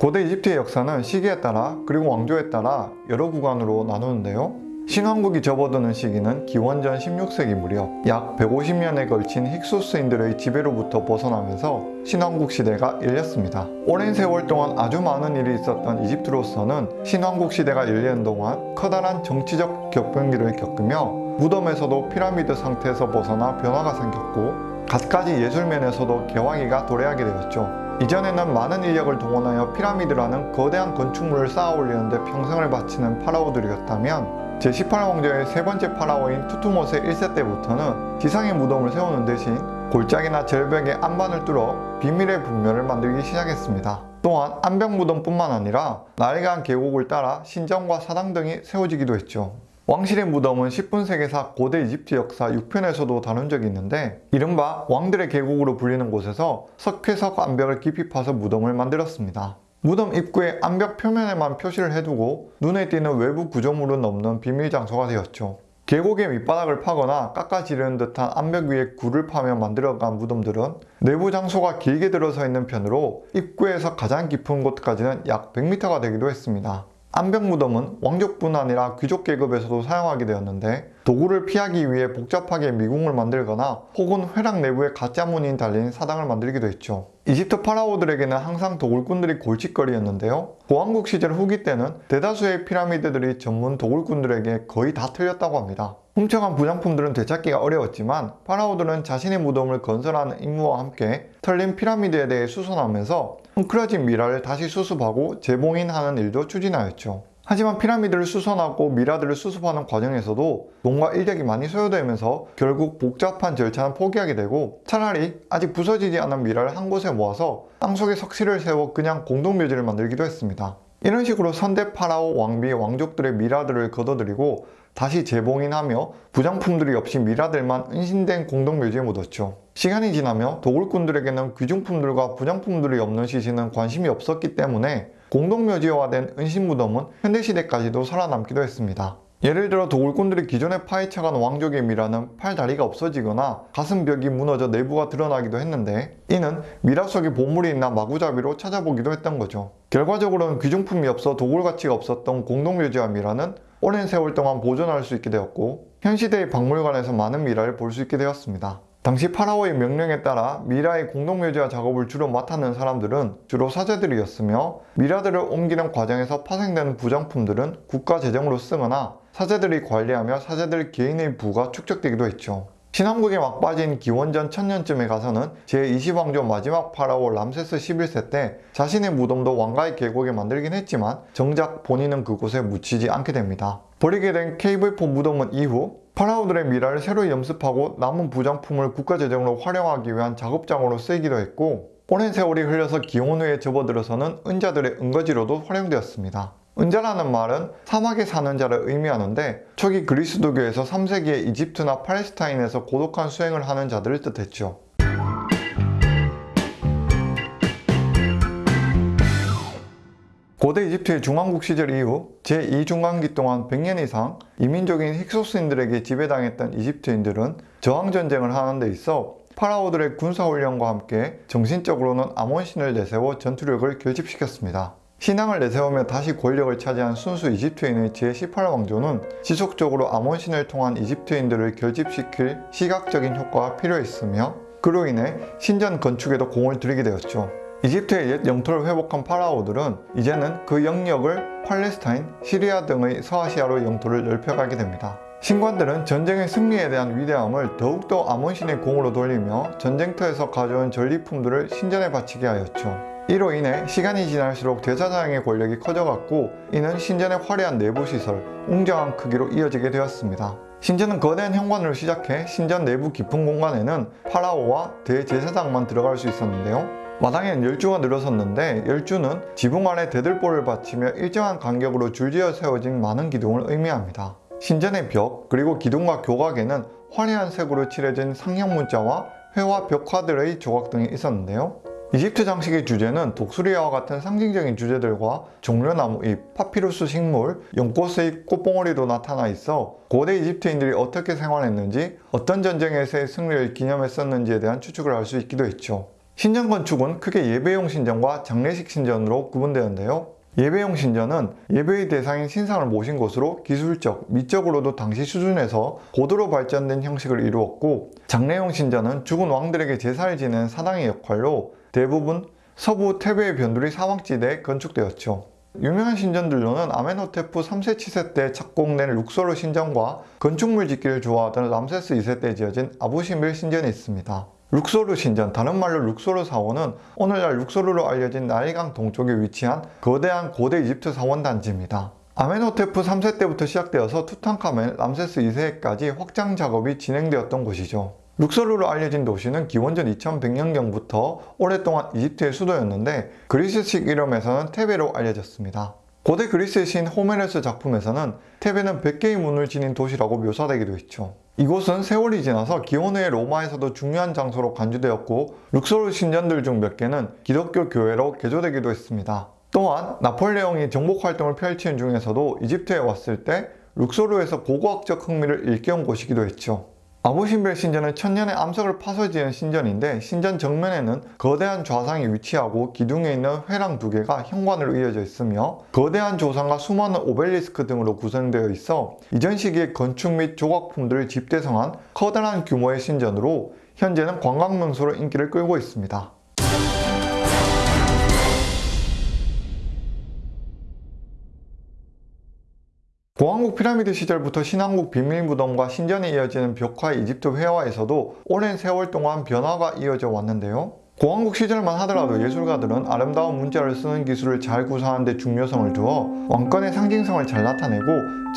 고대 이집트의 역사는 시기에 따라 그리고 왕조에 따라 여러 구간으로 나누는데요. 신왕국이 접어드는 시기는 기원전 16세기 무렵 약 150년에 걸친 힉소스인들의 지배로부터 벗어나면서 신왕국 시대가 열렸습니다. 오랜 세월 동안 아주 많은 일이 있었던 이집트로서는 신왕국 시대가 열리는 동안 커다란 정치적 격변기를 겪으며 무덤에서도 피라미드 상태에서 벗어나 변화가 생겼고 갖가지 예술면에서도 개화기가 도래하게 되었죠. 이전에는 많은 인력을 동원하여 피라미드라는 거대한 건축물을 쌓아 올리는데 평생을 바치는 파라오들이었다면 제18왕조의 세 번째 파라오인 투트모스 1세 때부터는 지상의 무덤을 세우는 대신 골짜기나 절벽에 안반을 뚫어 비밀의 분면을 만들기 시작했습니다. 또한 안벽 무덤뿐만 아니라 나일강 계곡을 따라 신전과 사당 등이 세워지기도 했죠. 왕실의 무덤은 10분 세계사 고대 이집트 역사 6편에서도 다룬 적이 있는데 이른바 왕들의 계곡으로 불리는 곳에서 석회석 암벽을 깊이 파서 무덤을 만들었습니다. 무덤 입구의 암벽 표면에만 표시를 해두고 눈에 띄는 외부 구조물은 없는 비밀 장소가 되었죠. 계곡의 밑바닥을 파거나 깎아 지르는 듯한 암벽 위에 굴을 파며 만들어간 무덤들은 내부 장소가 길게 들어서 있는 편으로 입구에서 가장 깊은 곳까지는 약 100m가 되기도 했습니다. 암벽 무덤은 왕족뿐 아니라 귀족 계급에서도 사용하게 되었는데 도구를 피하기 위해 복잡하게 미궁을 만들거나 혹은 회랑 내부에 가짜 문이 달린 사당을 만들기도 했죠. 이집트 파라오들에게는 항상 도굴꾼들이 골칫거리였는데요. 고왕국 시절 후기 때는 대다수의 피라미드들이 전문 도굴꾼들에게 거의 다 틀렸다고 합니다. 훔쳐간 부장품들은 되찾기가 어려웠지만 파라오들은 자신의 무덤을 건설하는 임무와 함께 털린 피라미드에 대해 수선하면서 헝클어진 미라를 다시 수습하고 재봉인하는 일도 추진하였죠. 하지만 피라미드를 수선하고 미라들을 수습하는 과정에서도 돈과 인력이 많이 소요되면서 결국 복잡한 절차는 포기하게 되고 차라리 아직 부서지지 않은 미라를 한 곳에 모아서 땅속에 석실을 세워 그냥 공동묘지를 만들기도 했습니다. 이런 식으로 선대 파라오 왕비 왕족들의 미라들을 걷어들이고 다시 재봉인하며 부장품들이 없이 미라들만 은신된 공동묘지에 묻었죠. 시간이 지나며 도굴꾼들에게는 귀중품들과 부장품들이 없는 시신은 관심이 없었기 때문에 공동묘지화된 은신무덤은 현대시대까지도 살아남기도 했습니다. 예를 들어 도굴꾼들이 기존에 파헤쳐간 왕족의 미라는 팔다리가 없어지거나 가슴벽이 무너져 내부가 드러나기도 했는데 이는 미라 속에 보물이 있나 마구잡이로 찾아보기도 했던 거죠. 결과적으로는 귀중품이 없어 도굴 가치가 없었던 공동묘지와 미라는 오랜 세월 동안 보존할 수 있게 되었고 현 시대의 박물관에서 많은 미라를 볼 수 있게 되었습니다. 당시 파라오의 명령에 따라 미라의 공동묘지화 작업을 주로 맡았는 사람들은 주로 사제들이었으며 미라들을 옮기는 과정에서 파생되는 부정품들은 국가 재정으로 쓰거나 사제들이 관리하며 사제들 개인의 부가 축적되기도 했죠. 신왕국에 막바지인 기원전 1000년쯤에 가서는 제20왕조 마지막 파라오 람세스 11세 때 자신의 무덤도 왕가의 계곡에 만들긴 했지만 정작 본인은 그곳에 묻히지 않게 됩니다. 버리게 된 KV4 무덤은 이후 파라오들의 미라를 새로 염습하고 남은 부장품을 국가재정으로 활용하기 위한 작업장으로 쓰이기도 했고 오랜 세월이 흘러서 기원 후에 접어들어서는 은자들의 은거지로도 활용되었습니다. 은자라는 말은 사막에 사는 자를 의미하는데 초기 그리스도교에서 3세기에 이집트나 팔레스타인에서 고독한 수행을 하는 자들을 뜻했죠. 고대 이집트의 중왕국 시절 이후 제2중왕기 동안 100년 이상 이민족인 힉소스인들에게 지배당했던 이집트인들은 저항전쟁을 하는 데 있어 파라오들의 군사훈련과 함께 정신적으로는 아몬신을 내세워 전투력을 결집시켰습니다. 신앙을 내세우며 다시 권력을 차지한 순수 이집트인의 제18왕조는 지속적으로 아몬신을 통한 이집트인들을 결집시킬 시각적인 효과가 필요했으며 그로 인해 신전 건축에도 공을 들이게 되었죠. 이집트의 옛 영토를 회복한 파라오들은 이제는 그 영역을 팔레스타인, 시리아 등의 서아시아로 영토를 넓혀가게 됩니다. 신관들은 전쟁의 승리에 대한 위대함을 더욱더 아몬신의 공으로 돌리며 전쟁터에서 가져온 전리품들을 신전에 바치게 하였죠. 이로 인해 시간이 지날수록 제사장의 권력이 커져갔고 이는 신전의 화려한 내부시설, 웅장한 크기로 이어지게 되었습니다. 신전은 거대한 현관으로 시작해 신전 내부 깊은 공간에는 파라오와 대제사장만 들어갈 수 있었는데요. 마당에는 열주가 늘어섰는데 열주는 지붕 아래 대들보를 받치며 일정한 간격으로 줄지어 세워진 많은 기둥을 의미합니다. 신전의 벽 그리고 기둥과 교각에는 화려한 색으로 칠해진 상형 문자와 회화 벽화들의 조각 등이 있었는데요. 이집트 장식의 주제는 독수리와 같은 상징적인 주제들과 종려나무 잎, 파피루스 식물, 연꽃의 꽃봉오리도 나타나 있어 고대 이집트인들이 어떻게 생활했는지 어떤 전쟁에서의 승리를 기념했었는지에 대한 추측을 할 수 있기도 했죠. 신전 건축은 크게 예배용 신전과 장례식 신전으로 구분되는데요. 예배용 신전은 예배의 대상인 신상을 모신 것으로 기술적, 미적으로도 당시 수준에서 고도로 발전된 형식을 이루었고 장례용 신전은 죽은 왕들에게 제사를 지내는 사당의 역할로 대부분 서부 테베의 변두리 사막지대에 건축되었죠. 유명한 신전들로는 아멘호테프 3세 치세 때 착공된 룩소르 신전과 건축물 짓기를 좋아하던 람세스 2세 때 지어진 아부시밀 신전이 있습니다. 룩소르 신전, 다른 말로 룩소르 사원은 오늘날 룩소르로 알려진 나일강 동쪽에 위치한 거대한 고대 이집트 사원 단지입니다. 아멘호테프 3세 때부터 시작되어서 투탕카멘, 람세스 2세까지 확장 작업이 진행되었던 곳이죠. 룩소르로 알려진 도시는 기원전 2100년경부터 오랫동안 이집트의 수도였는데 그리스식 이름에서는 테베로 알려졌습니다. 고대 그리스의 신 호메로스 작품에서는 테베는 100개의 문을 지닌 도시라고 묘사되기도 했죠. 이곳은 세월이 지나서 기원 후의 로마에서도 중요한 장소로 간주되었고 룩소르 신전들 중 몇 개는 기독교 교회로 개조되기도 했습니다. 또한 나폴레옹이 정복 활동을 펼치는 중에서도 이집트에 왔을 때 룩소르에서 고고학적 흥미를 일깨운 곳이기도 했죠. 아부신벨 신전은 천년의 암석을 파서 지은 신전인데 신전 정면에는 거대한 좌상이 위치하고 기둥에 있는 회랑 두 개가 현관으로 이어져 있으며 거대한 조상과 수많은 오벨리스크 등으로 구성되어 있어 이전 시기의 건축 및 조각품들을 집대성한 커다란 규모의 신전으로 현재는 관광명소로 인기를 끌고 있습니다. 고왕국 피라미드 시절부터 신왕국 비밀무덤과 신전에 이어지는 벽화 이집트 회화에서도 오랜 세월 동안 변화가 이어져 왔는데요. 고왕국 시절만 하더라도 예술가들은 아름다운 문자를 쓰는 기술을 잘 구사하는 데 중요성을 두어 왕권의 상징성을 잘 나타내고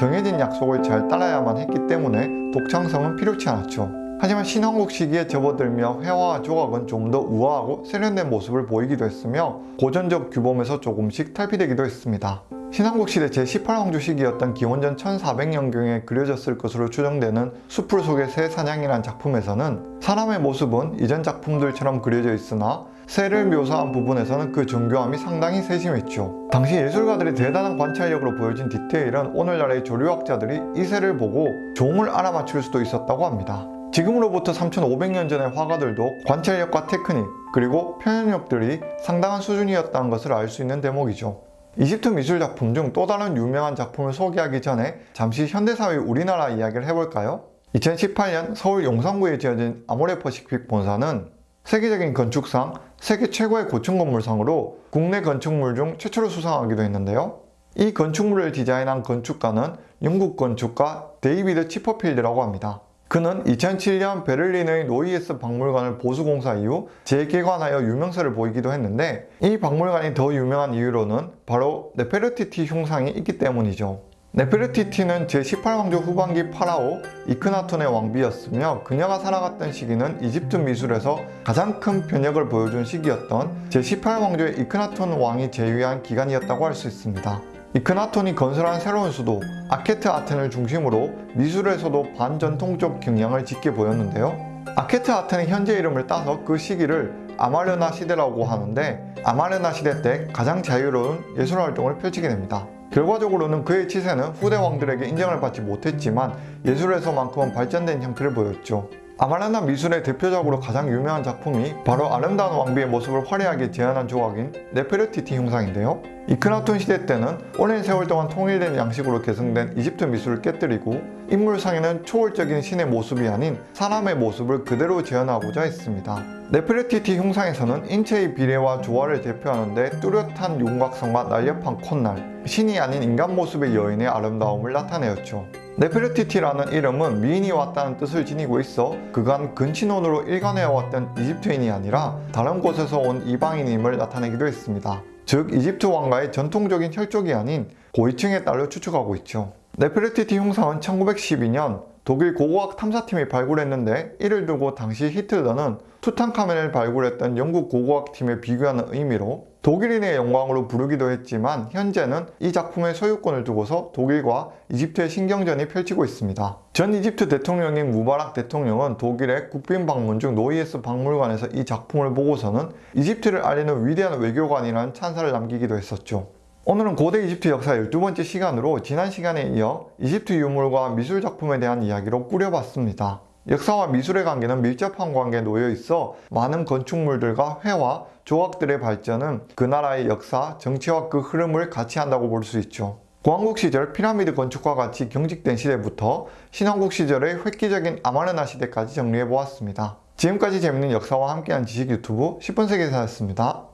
정해진 약속을 잘 따라야만 했기 때문에 독창성은 필요치 않았죠. 하지만 신왕국 시기에 접어들며 회화와 조각은 좀 더 우아하고 세련된 모습을 보이기도 했으며 고전적 규범에서 조금씩 탈피되기도 했습니다. 신왕국 시대 제18왕조 시기였던 기원전 1400년경에 그려졌을 것으로 추정되는 숲풀 속의 새 사냥이란 작품에서는 사람의 모습은 이전 작품들처럼 그려져 있으나 새를 묘사한 부분에서는 그 정교함이 상당히 세심했죠. 당시 예술가들의 대단한 관찰력으로 보여진 디테일은 오늘날의 조류학자들이 이 새를 보고 종을 알아맞힐 수도 있었다고 합니다. 지금으로부터 3500년 전의 화가들도 관찰력과 테크닉 그리고 표현력들이 상당한 수준이었다는 것을 알 수 있는 대목이죠. 이집트 미술 작품 중 또 다른 유명한 작품을 소개하기 전에 잠시 현대사회 우리나라 이야기를 해볼까요? 2018년 서울 용산구에 지어진 아모레 퍼시픽 본사는 세계적인 건축상 세계 최고의 고층 건물상으로 국내 건축물 중 최초로 수상하기도 했는데요. 이 건축물을 디자인한 건축가는 영국 건축가 데이비드 치퍼필드라고 합니다. 그는 2007년 베를린의 노이에스 박물관을 보수공사 이후 재개관하여 유명세를 보이기도 했는데 이 박물관이 더 유명한 이유로는 바로 네페르티티 흉상이 있기 때문이죠. 네페르티티는 제18왕조 후반기 파라오 이크나톤의 왕비였으며 그녀가 살아갔던 시기는 이집트 미술에서 가장 큰 변혁을 보여준 시기였던 제18왕조의 이크나톤 왕이 제위한 기간이었다고 할 수 있습니다. 이크나톤이 건설한 새로운 수도 아케트 아텐을 중심으로 미술에서도 반전통적 경향을 짙게 보였는데요. 아케트 아텐의 현재 이름을 따서 그 시기를 아마르나 시대라고 하는데 아마르나 시대 때 가장 자유로운 예술 활동을 펼치게 됩니다. 결과적으로는 그의 치세는 후대 왕들에게 인정을 받지 못했지만 예술에서만큼은 발전된 형태를 보였죠. 아마르나 미술의 대표적으로 가장 유명한 작품이 바로 아름다운 왕비의 모습을 화려하게 재현한 조각인 네페르티티 흉상인데요. 이크나톤 시대 때는 오랜 세월 동안 통일된 양식으로 개성된 이집트 미술을 깨뜨리고 인물상에는 초월적인 신의 모습이 아닌 사람의 모습을 그대로 재현하고자 했습니다. 네페르티티 흉상에서는 인체의 비례와 조화를 대표하는데 뚜렷한 윤곽성과 날렵한 콧날, 신이 아닌 인간 모습의 여인의 아름다움을 나타내었죠. 네페르티티라는 이름은 미인이 왔다는 뜻을 지니고 있어 그간 근친혼으로 일관해왔던 이집트인이 아니라 다른 곳에서 온 이방인임을 나타내기도 했습니다. 즉 이집트 왕가의 전통적인 혈족이 아닌 고위층의 딸로 추측하고 있죠. 네페르티티 흉상은 1912년 독일 고고학 탐사팀이 발굴했는데 이를 두고 당시 히틀러는 투탕카멘을 발굴했던 영국 고고학팀에 비교하는 의미로 독일인의 영광으로 부르기도 했지만 현재는 이 작품의 소유권을 두고서 독일과 이집트의 신경전이 펼치고 있습니다. 전 이집트 대통령인 무바락 대통령은 독일의 국빈 방문 중 노이에스 박물관에서 이 작품을 보고서는 이집트를 알리는 위대한 외교관이라는 찬사를 남기기도 했었죠. 오늘은 고대 이집트 역사 12번째 시간으로 지난 시간에 이어 이집트 유물과 미술 작품에 대한 이야기로 꾸려봤습니다. 역사와 미술의 관계는 밀접한 관계에 놓여 있어 많은 건축물들과 회화, 조각들의 발전은 그 나라의 역사, 정치와 그 흐름을 같이 한다고 볼 수 있죠. 고왕국 시절 피라미드 건축과 같이 경직된 시대부터 신왕국 시절의 획기적인 아마르나 시대까지 정리해 보았습니다. 지금까지 재밌는 역사와 함께한 지식 유튜브 10분 세계사였습니다.